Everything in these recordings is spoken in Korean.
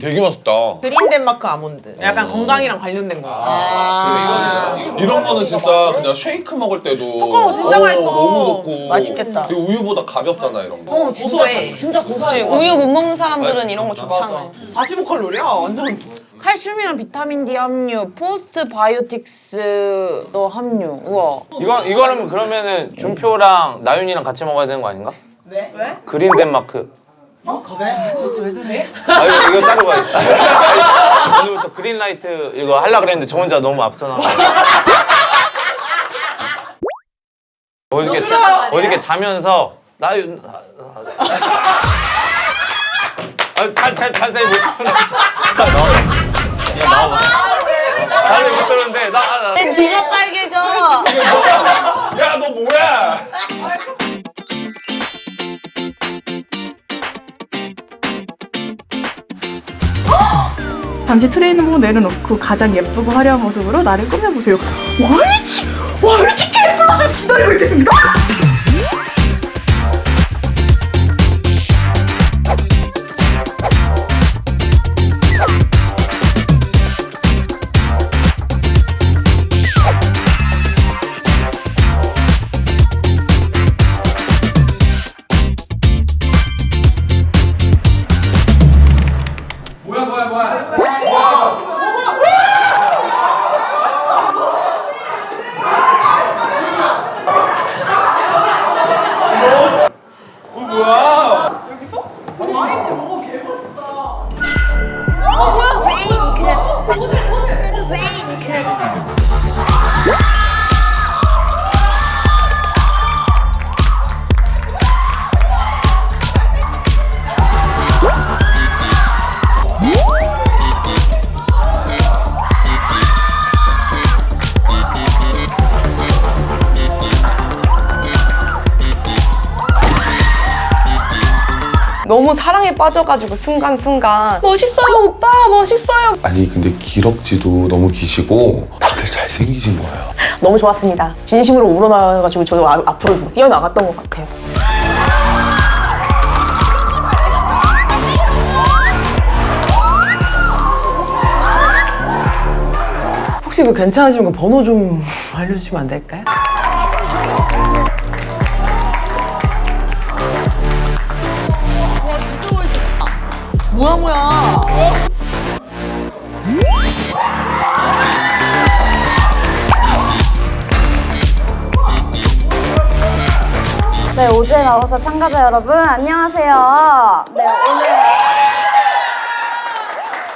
되게 맛있다. 그린 덴마크 아몬드. 약간 건강이랑 관련된 거. 아, 이런 거는 진짜 그냥 쉐이크 먹을 때도 섞어, 진짜 맛있어. 너무 좋고 맛있겠다. 우유보다 가볍잖아 이런 거. 어, 진해. 진짜 고소해. 우유 못 먹는 사람들은 이런 거 좋잖아요. 45칼로리야? 완전. 칼슘이랑 비타민 D 함유, postbiotics도 함유. 우와. 이거 이거는 그러면은 준표랑 나윤이랑 같이 먹어야 되는 거 아닌가? 왜? 왜? 그린 덴마크. 어? 그래? 저기 왜 저래? 아 이거, 이거 자르고 가야지. 오늘부터 그린라이트 이거 하려 그랬는데 저 혼자 너무 앞서 나가. 어저께 자, 어저께 자면서 나윤 아잘잘 자세히 못 나와. 야 나와봐. 자세히 못 들었는데 나. 나. 귀가 빨개져. 야너 잠시 트레이닝복 내려놓고 가장 예쁘고 화려한 모습으로 나를 꾸며보세요. 와이치! 와이치 K플러스에서 기다리고 있겠습니다! 너무 사랑에 빠져가지고 순간순간 멋있어요 오빠 멋있어요. 아니 근데 기럭지도 너무 기시고 다들 잘생기신 거예요. 너무 좋았습니다. 진심으로 우러나가지고 저도 아- 앞으로 뛰어나갔던 것 같아요. 혹시 그 괜찮으시면 그 번호 좀 알려주시면 안 될까요? 뭐야, 뭐야. 네, 오즈에 나와서 참가자 여러분, 안녕하세요. 네, 오늘.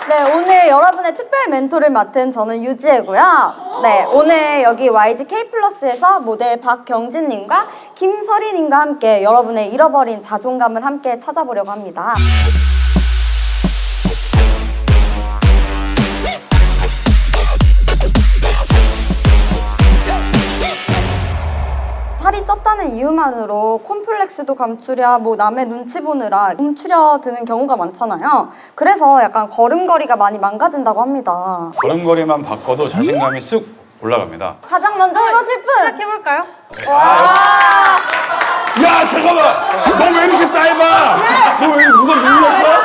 네, 오늘 여러분의 특별 멘토를 맡은 저는 유지혜고요. 네, 오늘 여기 YG K 플러스에서 모델 박경진님과 김설희님과 함께 여러분의 잃어버린 자존감을 함께 찾아보려고 합니다. 쪘다는 이유만으로 콤플렉스도 감추랴 뭐 남의 눈치 보느라 움츠려 드는 경우가 많잖아요. 그래서 약간 걸음걸이가 많이 망가진다고 합니다. 걸음걸이만 바꿔도 자신감이 쑥 올라갑니다. 가장 먼저 해보실 분 시작해볼까요? 야 잠깐만! 너 왜 이렇게 짧아? 너 왜 누가 눌렀어? 여러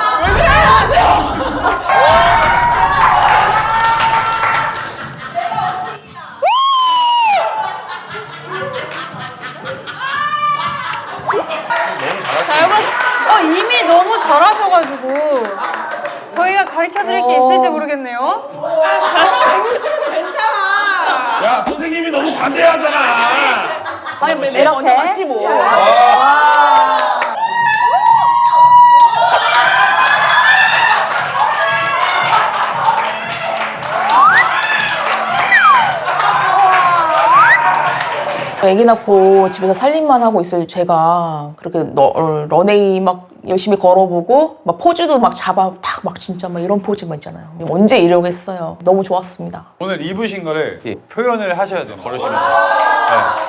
어, 이미 너무 잘하셔가지고 저희가 가르쳐드릴 게 있을지 모르겠네요. 야 선생님이 너무 관대하잖아. 이렇게 같이 뭐. 애기 낳고 집에서 살림만 하고 있을 제가 그렇게 러, 어, 런웨이 막 열심히 걸어보고 막 포즈도 막 잡아 탁막 진짜 막 이런 포즈만 있잖아요. 언제 이러겠어요. 너무 좋았습니다. 오늘 입으신 거를 표현을 하셔야 돼요. 걸으시면서. 제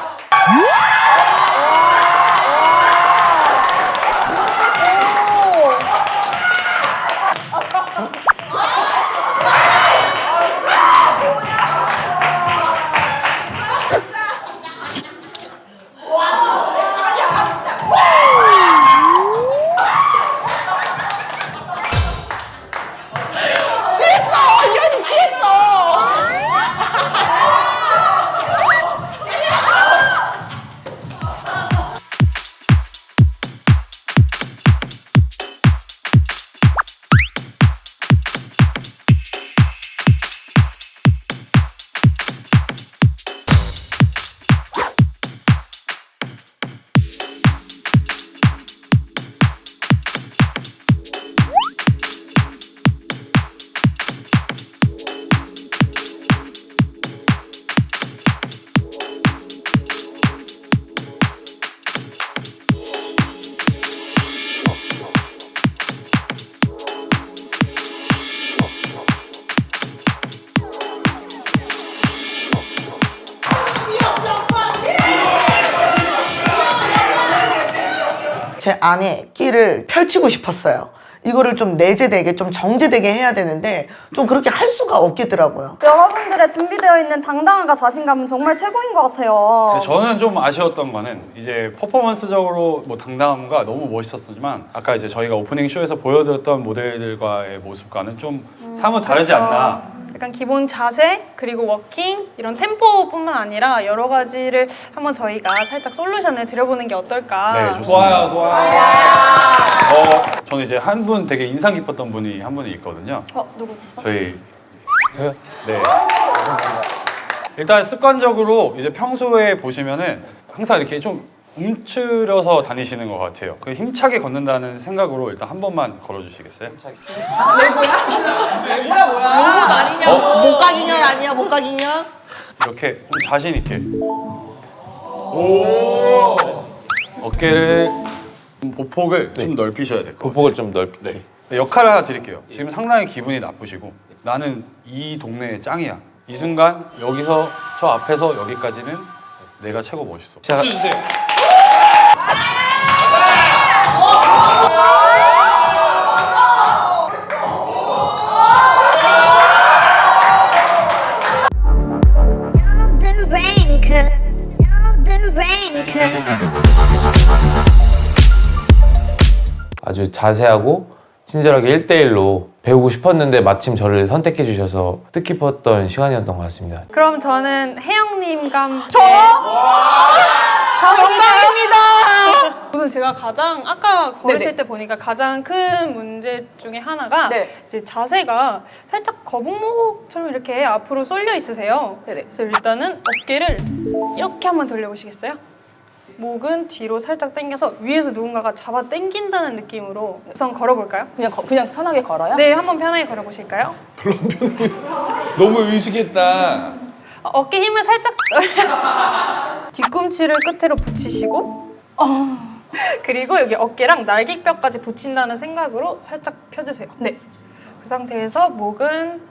안에 끼를 펼치고 싶었어요. 이거를 좀 내재되게 좀 정제되게 해야 되는데 좀 그렇게 할 수가 없겠더라고요. 여러분들의 준비되어 있는 당당함과 자신감은 정말 최고인 것 같아요. 저는 좀 아쉬웠던 거는 이제 퍼포먼스적으로 뭐 당당함과 너무 멋있었지만 아까 이제 저희가 오프닝 쇼에서 보여드렸던 모델들과의 모습과는 좀 사뭇 다르지 그렇죠. 않나. 약간 기본 자세 그리고 워킹 이런 템포뿐만 아니라 여러 가지를 한번 저희가 살짝 솔루션을 드려보는 게 어떨까. 네, 좋습니다. 좋아요, 좋아요. 어, 저는 이제 한 분 되게 인상 깊었던 분이 한 분이 있거든요. 어 누구지? 저희 저요? 네. 일단 습관적으로 이제 평소에 보시면은 항상 이렇게 좀 움츠려서 다니시는 것 같아요. 그 힘차게 걷는다는 생각으로 일단 한 번만 걸어주시겠어요? 뭐야 뭐야. 로봇 아니냐고. 어? 목각인연 아니야 목각인연? 이렇게 좀 자신 있게. 어깨를 좀 보폭을 좀 넓히셔야 될 것 같아요. 보폭을 좀 넓히. 네. 역할을 하나 드릴게요. 지금 상당히 기분이 나쁘시고 나는 이 동네의 짱이야. 이 순간 여기서 저 앞에서 여기까지는 내가 최고 멋있어. 주세요. the raincoat. 아주 자세하고 친절하게 1대1로 배우고 싶었는데 마침 저를 선택해 주셔서 뜻깊었던 시간이었던 것 같습니다. 그럼 저는 혜영님과 함께 영광입니다. 우선 제가 가장 아까 걸으실 네네. 때 보니까 가장 큰 문제 중에 하나가 네. 이제 자세가 살짝 거북목처럼 이렇게 앞으로 쏠려 있으세요. 네네. 그래서 일단은 어깨를 이렇게 한번 돌려보시겠어요? 목은 뒤로 살짝 당겨서 위에서 누군가가 잡아 당긴다는 느낌으로 우선 걸어볼까요? 그냥 거- 그냥 편하게 걸어요? 네, 한번 편하게 걸어보실까요? 너무 의식했다. 어, 어깨 힘을 살짝 뒤꿈치를 끝으로 붙이시고 그리고 여기 어깨랑 날개뼈까지 붙인다는 생각으로 살짝 펴주세요. 네. 그 상태에서 목은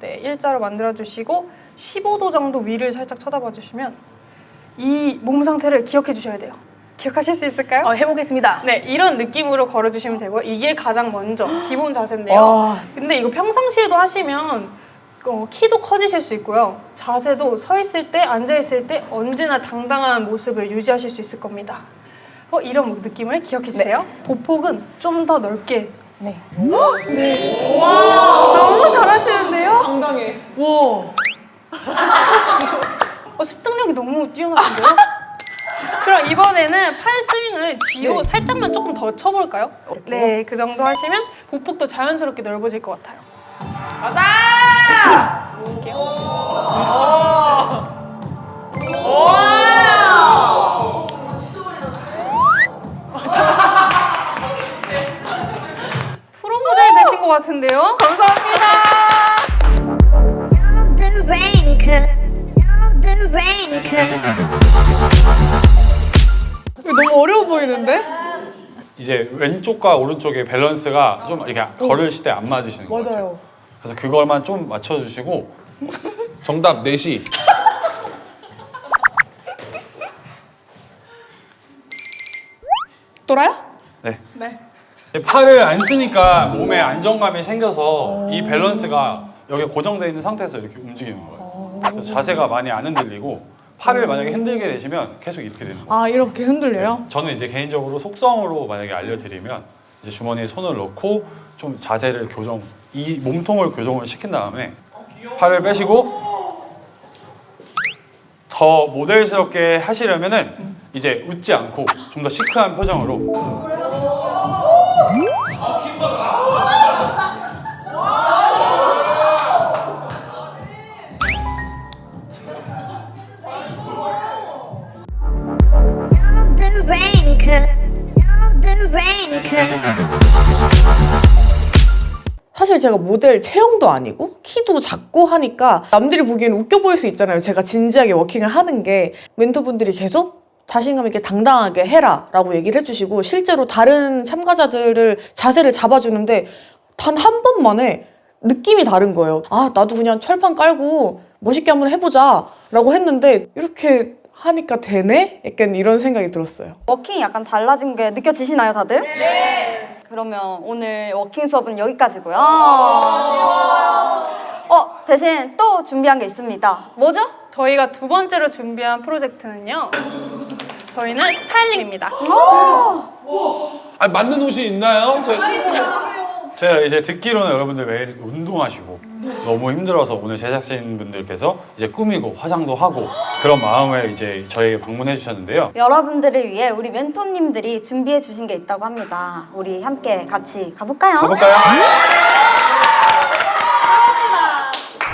네, 일자로 만들어주시고 15도 정도 위를 살짝 쳐다봐 주시면 이 몸 상태를 기억해 주셔야 돼요. 기억하실 수 있을까요? 어, 해보겠습니다. 네, 이런 느낌으로 걸어주시면 되고요. 이게 가장 먼저 기본 자세인데요. 와. 근데 이거 평상시에도 하시면 어, 키도 커지실 수 있고요. 자세도 서 있을 때, 앉아 있을 때 언제나 당당한 모습을 유지하실 수 있을 겁니다. 어, 이런 느낌을 기억해 주세요. 보폭은 좀 더 넓게. 네. 네. 와, 너무 잘하시는데요? 당당해. 와. 어, 습득력이 너무 뛰어나신데요? 그럼 이번에는 팔 스윙을 뒤로 네. 살짝만 조금 더 쳐볼까요? 네, 그 정도 하시면 보폭도 자연스럽게 넓어질 것 같아요. 가자! 보실게요. 프로 모델 되신 것 같은데요? 감사합니다. Raincoat. 너무 어려워 보이는데? 이제 왼쪽과 오른쪽의 밸런스가 좀 이렇게 걸으실 때 안 맞으시는 것 같아요. 맞아요. 그래서 그걸만 좀 맞춰주시고 정답 4시. 돌아요? 네. 팔을 안 쓰니까 몸에 안정감이 생겨서 이 밸런스가 여기 고정되어 있는 상태에서 이렇게 움직이는 거예요. 그래서 자세가 많이 안 흔들리고 팔을 만약에 흔들게 되시면 계속 이렇게 되는 거예요. 아 이렇게 흔들려요? 저는 이제 개인적으로 속성으로 만약에 알려드리면 이제 주머니에 손을 넣고 좀 자세를 교정, 이 몸통을 교정을 시킨 다음에 팔을 빼시고 더 모델스럽게 하시려면은 이제 웃지 않고 좀 더 시크한 표정으로 제가 모델 체형도 아니고 키도 작고 하니까 남들이 보기에는 웃겨 보일 수 있잖아요. 제가 진지하게 워킹을 하는 게 멘토분들이 계속 자신감 있게 당당하게 해라 라고 얘기를 해주시고 실제로 다른 참가자들을 자세를 잡아주는데 단 한 번만에 느낌이 다른 거예요. 아 나도 그냥 철판 깔고 멋있게 한번 해보자 라고 했는데 이렇게 하니까 되네? 약간 이런 생각이 들었어요. 워킹이 약간 달라진 게 느껴지시나요, 다들? 네. 그러면 오늘 워킹 수업은 여기까지고요. 어, 대신 또 준비한 게 있습니다. 뭐죠? 저희가 두 번째로 준비한 프로젝트는요. 저희는 스타일링입니다. 아 맞는 옷이 있나요? 저- 제가 이제 듣기로는 여러분들 매일 운동하시고 너무 힘들어서 오늘 제작진 분들께서 이제 꾸미고 화장도 하고 그런 마음에 이제 저희 방문해 주셨는데요. 여러분들을 위해 우리 멘토님들이 준비해 주신 게 있다고 합니다. 우리 함께 같이 가볼까요? 가볼까요?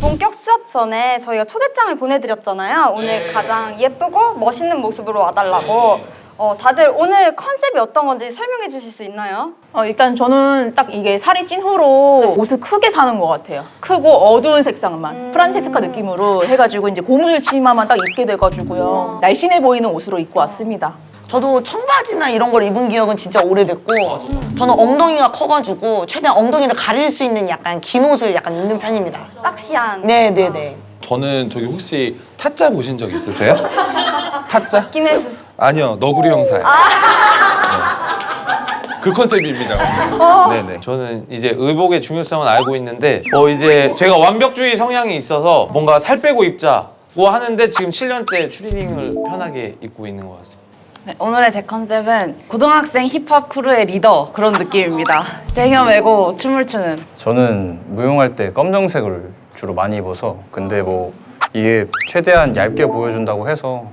본격 수업 전에 저희가 초대장을 보내드렸잖아요. 오늘 가장 예쁘고 멋있는 모습으로 와달라고. 어, 다들 오늘 컨셉이 어떤 건지 설명해 주실 수 있나요? 어, 일단 저는 딱 이게 살이 찐 후로 옷을 크게 사는 것 같아요. 크고 어두운 색상만 프란체스카 느낌으로 해가지고 이제 고무줄 치마만 딱 입게 돼가지고요. 날씬해 보이는 옷으로 입고 왔습니다. 저도 청바지나 이런 걸 입은 기억은 진짜 오래됐고 저는 엉덩이가 커가지고 최대한 엉덩이를 가릴 수 있는 약간 긴 옷을 약간 입는 편입니다. 박시한. 네네네. 저는 저기 혹시 타짜 보신 적 있으세요? 타짜? 김혜수. 아니요 너구리 형사요. 네. 그 컨셉입니다. 네네. 저는 이제 의복의 중요성은 알고 있는데 어 이제 제가 완벽주의 성향이 있어서 뭔가 살 빼고 입자고 하는데 지금 7년째 추리닝을 편하게 입고 있는 것 같습니다. 네, 오늘의 제 컨셉은 고등학생 힙합 크루의 리더 그런 느낌입니다. 쟁여 메고 춤을 추는 저는 무용할 때 검정색을 주로 많이 입어서 근데 뭐 이게 최대한 얇게 보여준다고 해서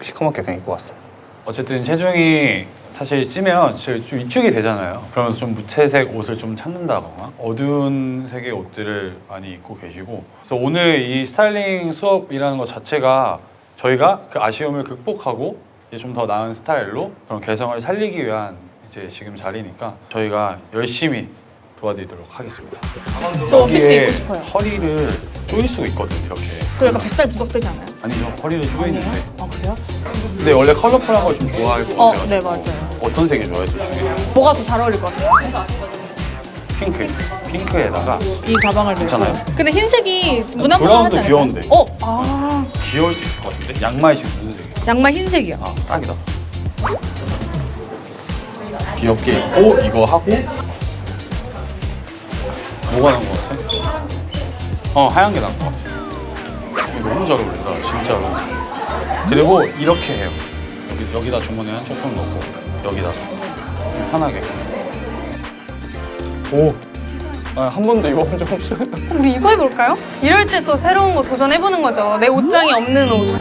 시커멓게 그냥 입고 왔습니다. 어쨌든 체중이 사실 찌면 좀 위축이 되잖아요. 그러면서 좀 무채색 옷을 좀 찾는다거나 어두운 색의 옷들을 많이 입고 계시고 그래서 오늘 이 스타일링 수업이라는 것 자체가 저희가 그 아쉬움을 극복하고 이제 좀 더 나은 스타일로 그런 개성을 살리기 위한 이제 지금 자리니까 저희가 열심히 도와드리도록 하겠습니다. 저 원피스 입고 싶어요. 허리를 조일 수가 있거든 이렇게. 그 약간 뱃살 부각되지 않아요? 아니죠 허리를 조이는데. 아 그래요? 근데 원래 컬러풀한 걸 좀 좋아할 것 어, 같아요. 네 맞아요. 어떤 색이 좋아해? 둘 중에? 뭐가 더 잘 어울릴 것 같아요? 핑크. 핑크에다가 이 가방을. 괜찮아요? 근데 흰색이 무난무난하지 브라운도 않아요? 귀여운데. 어, 아 귀여울 수 있을 것 같은데? 양말 지금 무슨 색이야? 양말 흰색이야. 아, 딱이다. 귀엽게 입고 이거 하고 뭐가 나은 것 같아? 어, 하얀 게 나은 것 같아. 너무 잘 어울린다, 진짜로. 그리고 이렇게 해요. 여기, 여기다 주머니에 한 조금 넣고 여기다가 편하게. 오, 아, 한 번도 입어본 적 없어요. 우리 이거 해볼까요? 이럴 때 또 새로운 거 도전해보는 거죠. 내 옷장이 없는 옷.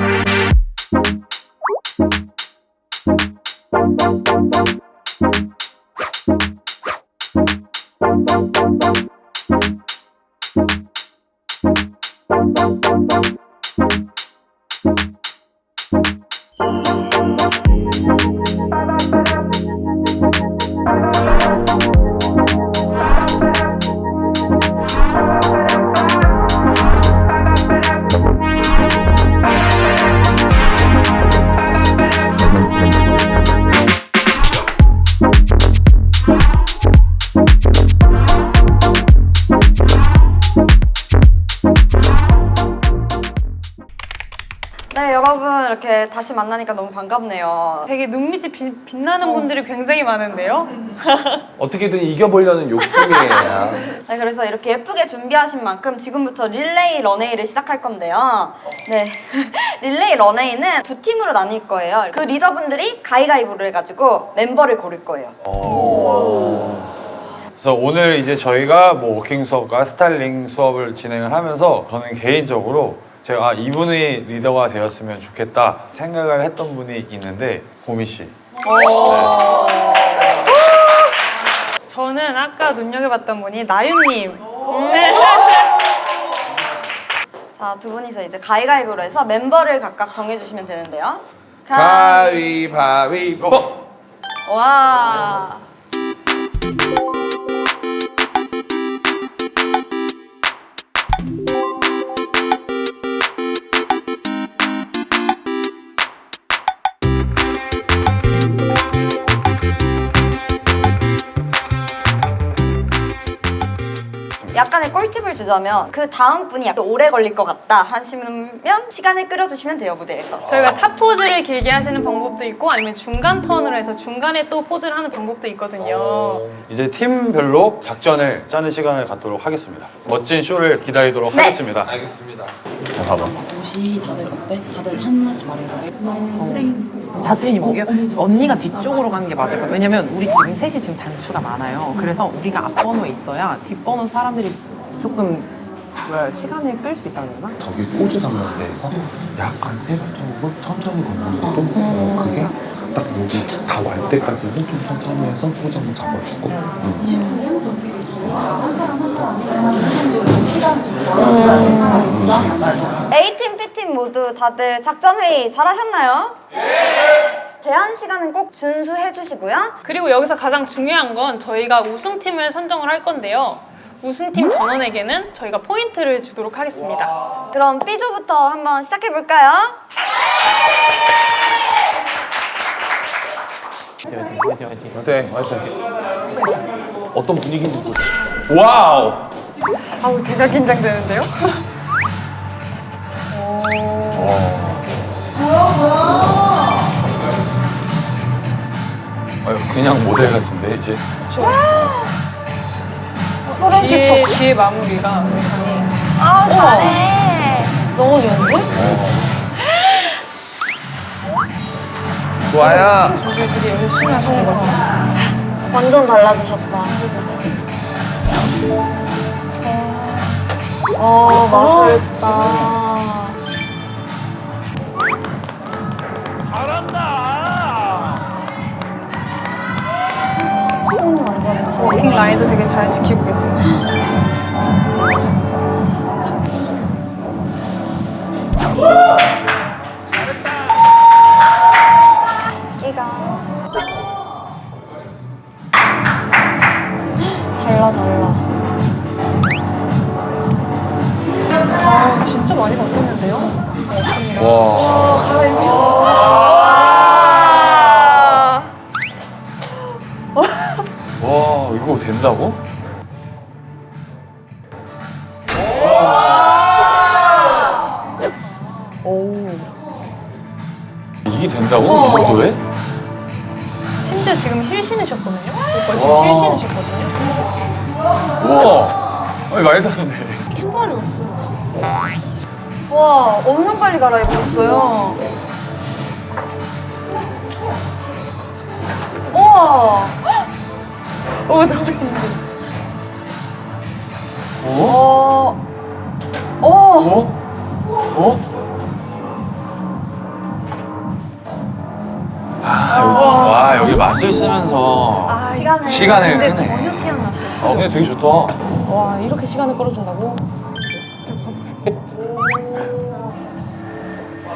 이렇게 다시 만나니까 너무 반갑네요. 되게 눈빛이 빛, 빛나는 분들이 굉장히 많은데요. 어떻게든 이겨보려는 욕심이에요. 네, 그래서 이렇게 예쁘게 준비하신 만큼 지금부터 릴레이 런웨이를 시작할 건데요. 네, 릴레이 런웨이는 두 팀으로 나뉠 거예요. 그 리더분들이 가위가위보를 해가지고 멤버를 고를 거예요. 그래서 오늘 이제 저희가 뭐 워킹 수업과 스타일링 수업을 진행을 하면서 저는 개인적으로 제가 아, 이분이 리더가 되었으면 좋겠다 생각을 했던 분이 있는데 보미 씨. 저는 아까 눈여겨봤던 분이 나윤님. 네. 자, 두 분이서 이제 가위가위보로 해서 멤버를 각각 정해주시면 되는데요. 가위바위보. 와. 약간의 꿀팁을 주자면 그 다음 분이 약간 오래 걸릴 것 같다 하시면 시간을 끌어주시면 돼요 무대에서. 저희가 top 포즈를 길게 하시는 방법도 있고 아니면 중간 턴으로 해서 중간에 또 포즈를 하는 방법도 있거든요. 이제 팀별로 작전을 짜는 시간을 갖도록 하겠습니다. 멋진 쇼를 기다리도록 네. 하겠습니다. 알겠습니다. 자, 4번. 옷이 다들 어때? 다들 하나씩 말해줘. 프레임. 다들이 뭐게요? 언니가 뒤쪽으로 가는 게 맞을 것 같아요. 왜냐면 우리 지금 셋이 지금 단수가 많아요. 그래서 우리가 앞번호에 있어야 뒷번호 사람들이 조금 뭐야 시간을 끌 수 있다는 거나? 저기 잡는 데에서 약간 세부적으로 천천히 걷는 것도 어, 그게 딱 여기 다왔 때까지는 좀 천천히 해서 포즈 한번 잡아주고 음. 20분 정도. 한 팀, 모두 다들 작전 회의 잘하셨나요? 제한 시간은 꼭 준수해 주시고요. 그리고 여기서 가장 중요한 건 저희가 우승팀을 선정을 할 건데요. 우승팀 전원에게는 저희가 포인트를 주도록 하겠습니다. 그럼 B조부터 한번 시작해 볼까요? 화이팅 화이팅 화이팅 어떤 분위기인지 와우! 아우 제가 긴장되는데요? 아유, 그냥 모델 같은데 이제 소름 뒤에, 끼쳤어. 뒤에 마무리가 아, 잘해. 너무 좋은데? 좋아요 저게 되게 열심히 하시는 것 같아요. 완전 달라지셨다. 그죠? 어, 마술사. 라인도 되게 잘 지키고 계세요. 끼가. 달라, 달라. 아 진짜 많이 바꿨는데요? 와 와, 이거 된다고? 이게 된다고? 이 정도에? 심지어 지금 힐 신으셨거든요? 오빠 지금 와. 힐 신으셨거든요? 우와 아니 말도 안 돼. 신발이 없어. 와, 엄청 빨리 갈아입었어요. 우와. 오 너무 신기해. 어. 어. 어? 아, 여기, 와 여기 맛을 쓰면서 아, 시간을. 시간을 근데 끄네. 전혀 티안 났어요. 어 근데 되게 좋다. 와 이렇게 시간을 끌어준다고?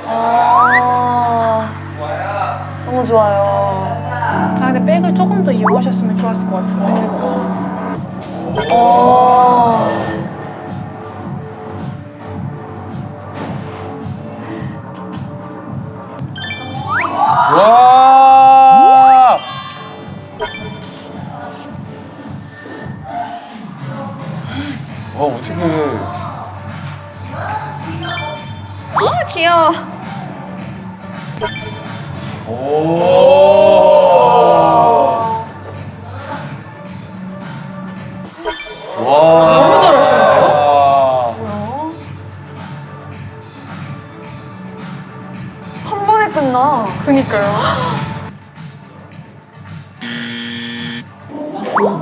아. 너무 좋아요. 아 근데 백을 조금 더 이용하셨으면 좋았을 것 같은데. 어. 와. 와 어떻게? 아, 귀여워. 와. 끝나. 그니까요.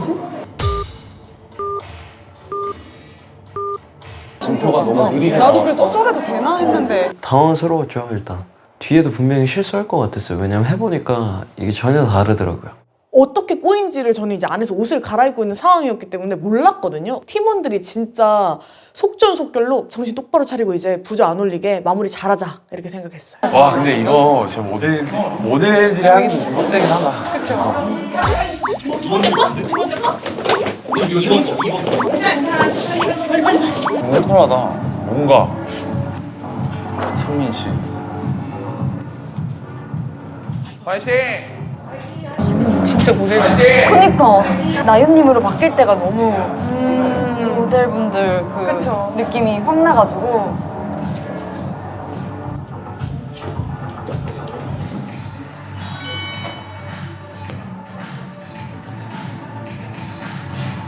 진표가 너무 느리게 나도. 그래서 저래도 되나 했는데 당황스러웠죠 일단 뒤에도 분명히 실수할 것 같았어요 왜냐면 해보니까 이게 전혀 다르더라고요 어떻게 꼬인지를 저는 이제 안에서 옷을 갈아입고 있는 상황이었기 때문에 몰랐거든요. 팀원들이 진짜 속전속결로 정신 똑바로 차리고 이제 부조 안 올리게 마무리 잘하자 이렇게 생각했어요. 와 근데 이거 제 모델 모델들이 하기도 좀 빡세긴 하다. 그렇죠. 털털하다. 뭔가 성민 씨. 파이팅! 진짜 모델 같아. 그니까 나윤님으로 바뀔 때가 너무 모델분들 그 그쵸. 느낌이 확 나가지고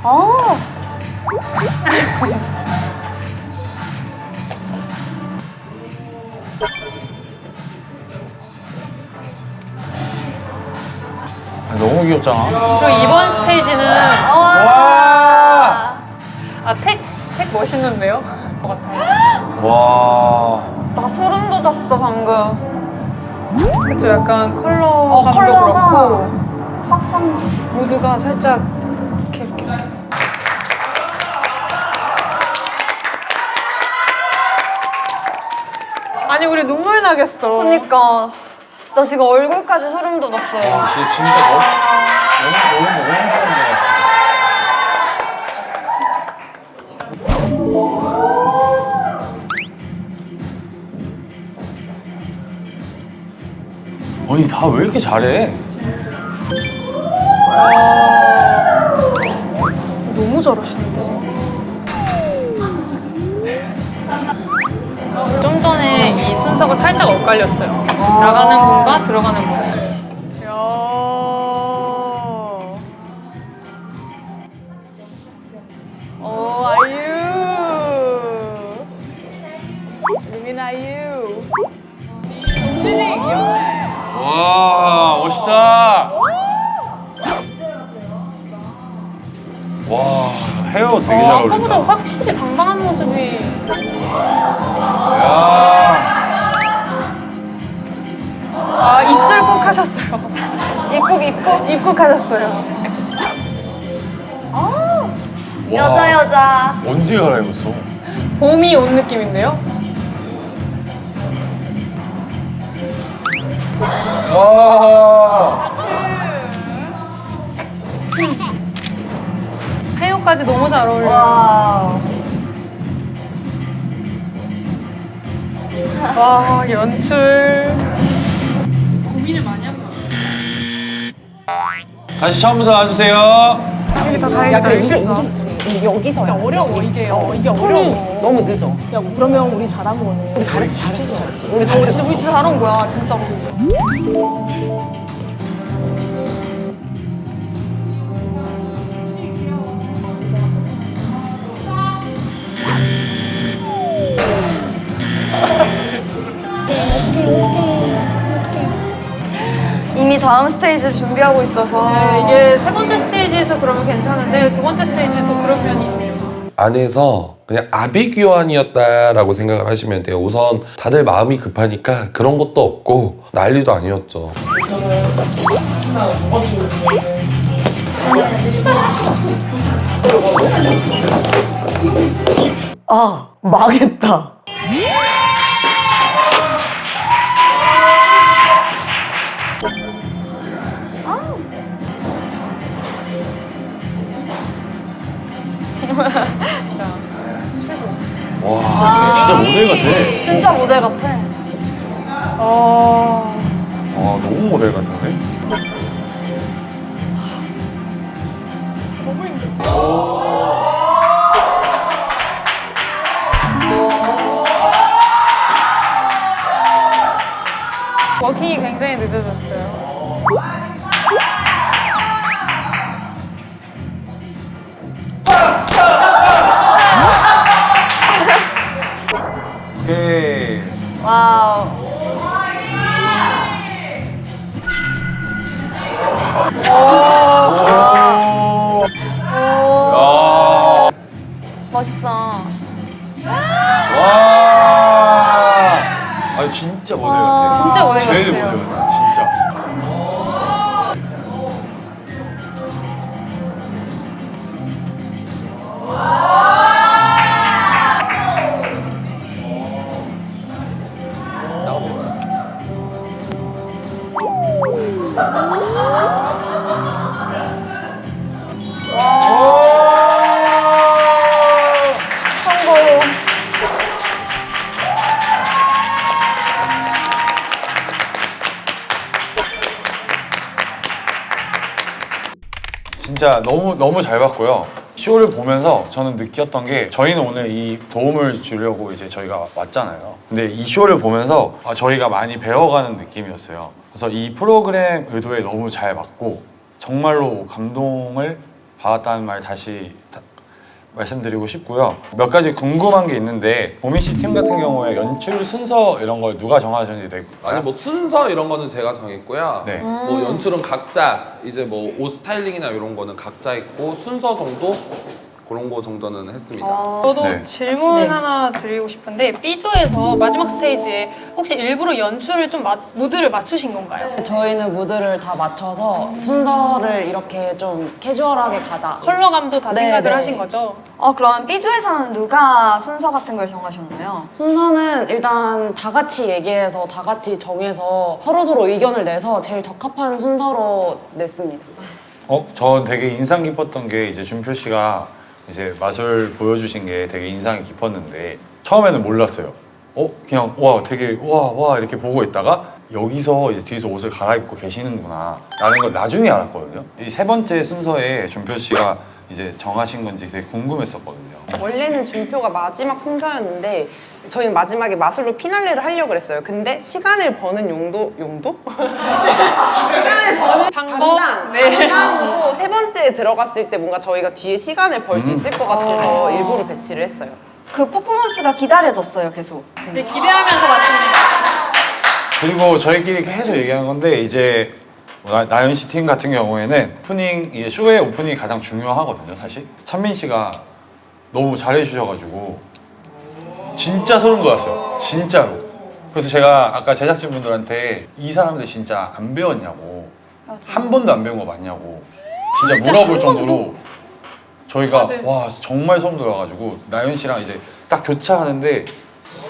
아 너무 귀엽잖아. 그리고 이번 스테이지는 와. 아, 택, 택 멋있는데요? 와. 나 소름 돋았어 방금 그쵸, 약간 컬러감도 컬러가 그렇고 확상 무드가 살짝 이렇게 이렇게 이렇게. 아니 우리 눈물 나겠어. 그니까 나 지금 얼굴까지 소름 돋았어요 진짜, 진짜 너무, 너무, 너무, 너무 행복한. 아니 다 왜 이렇게 잘해? 너무 잘하시는 순서가 살짝 엇갈렸어요. 나가는 분과 들어가는 분. 여자 여자 언제 갈아입었어? 봄이 온 느낌인데요? 와. 헤어까지 너무 잘 어울려요. 와와 연출. 고민을 많이 한 거. 다시 처음부터 와주세요. 이게 다 다행이다. 야, 그래, 이게, 이게, 이게 여기서 야, 어려워 이게. 어, 이게 톤이 어려워. 너무 늦어. 야 그러면 우리 잘한 거네 우리 잘했어, 잘했어, 잘했어. 우리 잘했어. 진짜 우리 진짜 잘한 거야 진짜로 이미 다음 스테이지를 준비하고 있어서 네, 이게 세 번째 스테이지에서 그러면 괜찮은데 두 번째 스테이지도 그런 면이 있네요. 안에서 그냥 아비규환이었다라고 생각을 하시면 돼요. 우선 다들 마음이 급하니까 그런 것도 없고 난리도 아니었죠. 아 망했다 와, 진짜 모델 같아. 진짜 모델 같아 어... 와, 너무 모델 같은데? 워킹이 오케이. 와우 오. 오. 멋있어. 와. 아, 진짜 모델 같아. 진짜 모델 제일 같아요. 모델 같아, 너무 너무 잘 봤고요. 쇼를 보면서 저는 느꼈던 게 저희는 오늘 이 도움을 주려고 이제 저희가 왔잖아요. 근데 이 쇼를 보면서 아, 저희가 많이 배워가는 느낌이었어요. 그래서 이 프로그램 의도에 너무 잘 맞고 정말로 감동을 받았다는 말 다시 다- 말씀드리고 싶고요. 몇 가지 궁금한 게 있는데 보미 씨팀 같은 경우에 연출 순서 이런 걸 누가 정하셨는지 되게 아니 뭐 순서 이런 거는 제가 정했고요. 네. 뭐 연출은 각자 이제 뭐 옷 스타일링이나 이런 거는 각자 있고 순서 정도 그런 거 정도는 했습니다. 저도 네. 질문 하나 드리고 싶은데 B조에서 마지막 스테이지에 혹시 일부러 연출을 좀 마- 무드를 맞추신 건가요? 저희는 무드를 다 맞춰서 순서를 이렇게 좀 캐주얼하게 가자. 컬러감도 다 네, 생각을 네. 하신 거죠? 어 그럼 B조에서는 누가 순서 같은 걸 정하셨나요? 순서는 일단 다 같이 얘기해서 다 같이 정해서 서로서로 의견을 내서 제일 적합한 순서로 냈습니다. 어, 전 되게 인상 깊었던 게 이제 준표 씨가 이제 마술 보여주신 게 되게 인상이 깊었는데 처음에는 몰랐어요. 어, 그냥 와 되게 와 와 이렇게 보고 있다가 여기서 이제 뒤에서 옷을 갈아입고 계시는구나 라는 걸 나중에 알았거든요. 이 세 번째 순서에 준표 씨가 이제 정하신 건지 되게 궁금했었거든요. 원래는 준표가 마지막 순서였는데 저희는 마지막에 마술로 피날레를 하려고 그랬어요. 근데 시간을 버는 용도 용도? 시간을 버는 방법? 방당, 네. 방당으로 세 번째에 들어갔을 때 뭔가 저희가 뒤에 시간을 벌 수 있을 것 같아서 아. 일부러 배치를 했어요. 그 퍼포먼스가 기다려졌어요 계속. 네, 기대하면서 봤습니다. 그리고 저희끼리 계속 얘기한 건데 이제 나, 나연 씨 팀 같은 경우에는 오프닝 쇼의 오프닝이 가장 중요하거든요 사실 찬민 씨가 너무 잘해주셔가지고 진짜 소름 돋았어요 진짜로 그래서 제가 아까 제작진분들한테 이 사람들 진짜 안 배웠냐고 한 번도 안 배운 거 맞냐고 진짜 진짜 물어볼 한 정도로 저희가 다들. 와 정말 소름 돋아가지고 나연 씨랑 이제 딱 교차하는데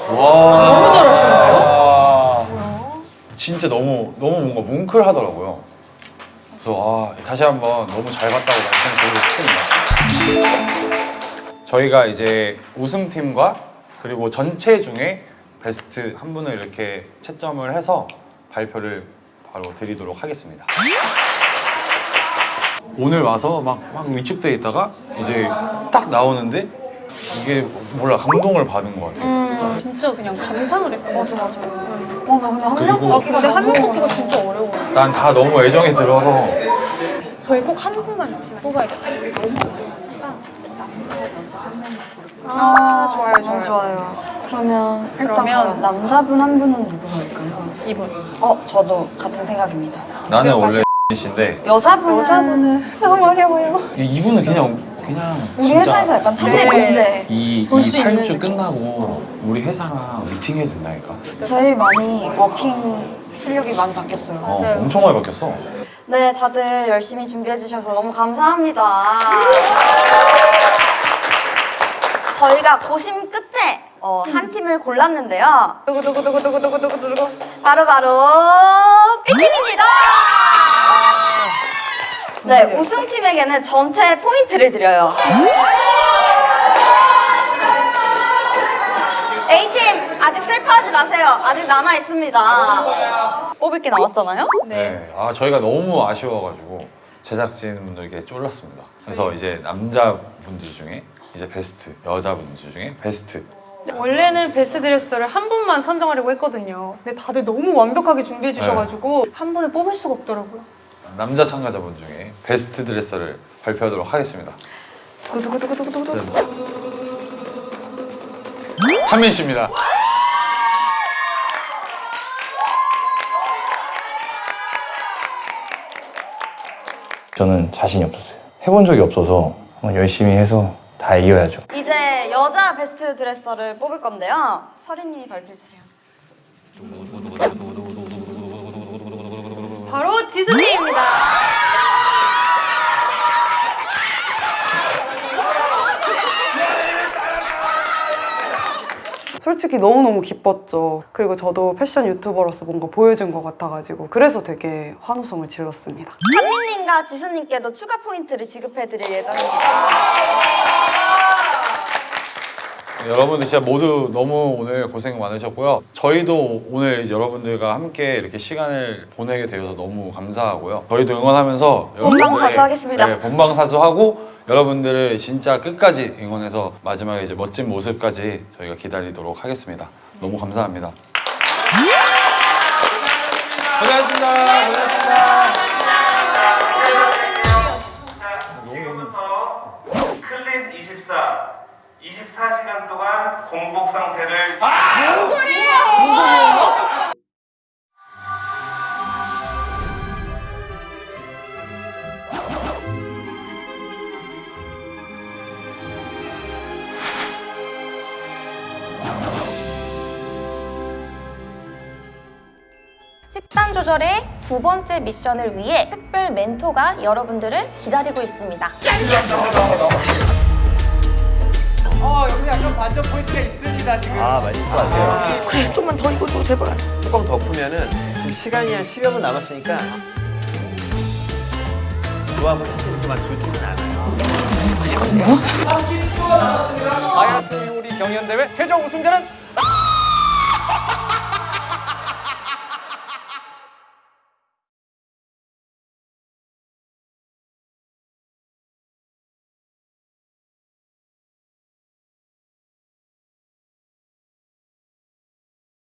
와 너무 잘하시는데요? 와. 진짜 너무 너무 뭔가 뭉클하더라고요. 그래서 아, 다시 한번 너무 잘 봤다고 말씀드리고 싶습니다. 저희가 이제 우승팀과 그리고 전체 중에 베스트 한 분을 이렇게 채점을 해서 발표를 바로 드리도록 하겠습니다. 오늘 와서 막, 막 위축돼 있다가 이제 딱 나오는데 이게 몰라 감동을 받은 것 같아요. 음, 진짜 그냥 감상을 했고 맞아 맞아요. 와, 나 근데 한 그리고- 명 아, 근데 한명 뽑기가 진짜 어려워요. 난다 너무 애정이 들어서 저희 꼭 한 분만 뽑아야겠다. 아, 좋아요, 좋아요. 좋아요. 그러면 일단 그러면- 남자분 한 분은 누구 할까요? 이분. 어, 저도 같은 생각입니다. 나는 원래 C인데 여자분은 여자분은 너무 어려워요. 이분은 그냥 그냥 우리 진짜 회사에서 약간 top의 네. 문제. 이, 볼수 이 있는 8주 끝나고 우리 회사랑 미팅해도 된다니까 제일 많이 워킹 실력이 많이 바뀌었어요. 어, 엄청 많이 바뀌었어 네, 다들 열심히 준비해 주셔서 너무 감사합니다. 저희가 고심 끝에 어, 한 팀을 골랐는데요. 두구두구두구두구두구두구 바로바로 B팀입니다. 네, 우승팀에게는 전체 포인트를 드려요. A팀 아직 슬퍼하지 마세요. 아직 남아 있습니다. 뽑을 게 남았잖아요. 네. 아 저희가 너무 아쉬워가지고 제작진 분들께 쫄랐습니다 그래서 이제 남자분들 중에 이제 베스트 여자분들 중에 베스트 원래는 베스트 드레서를 한 분만 선정하려고 했거든요. 근데 다들 너무 완벽하게 준비해 주셔가지고 한 분을 뽑을 수가 없더라고요. 남자 참가자분 중에 베스트 드레서를 발표하도록 하겠습니다 두구두구두구두구두구. 찬민 씨입니다 저는 자신이 없었어요. 해본 적이 없어서 열심히 해서 다 이겨야죠. 이제 여자 베스트 드레서를 뽑을 건데요. 서린님이 발표해 주세요. 바로 지수님입니다. 솔직히 너무너무 기뻤죠. 그리고 저도 패션 유튜버로서 뭔가 보여준 것 같아가지고 그래서 되게 환호성을 질렀습니다. 찬민님과 지수님께도 추가 포인트를 지급해드릴 예정입니다. 여러분들 진짜 모두 너무 오늘 고생 많으셨고요. 저희도 오늘 여러분들과 함께 이렇게 시간을 보내게 되어서 너무 감사하고요. 저희도 응원하면서 본방사수 하겠습니다. 네, 본방사수하고 여러분들을 진짜 끝까지 응원해서 마지막에 이제 멋진 모습까지 저희가 기다리도록 하겠습니다. 너무 감사합니다. 고생하셨습니다. 고생하셨습니다. 클린 24 24시간 동안 공복 상태를 무슨 소리예요? 식단 조절의 두 번째 미션을 위해 특별 멘토가 여러분들을 기다리고 있습니다. 어 여기 약간 반전 포인트가 있습니다 지금. 아 맛있을 것 같아요. 그래 좀만 더 익어줘 제발. 뚜껑 덮으면은 지금 시간이 한 10여 분 남았으니까 조합은 사실 그만 좋지는 않아요. 맛있거든요. 다이어트 요리 경연대회 최종 우승자는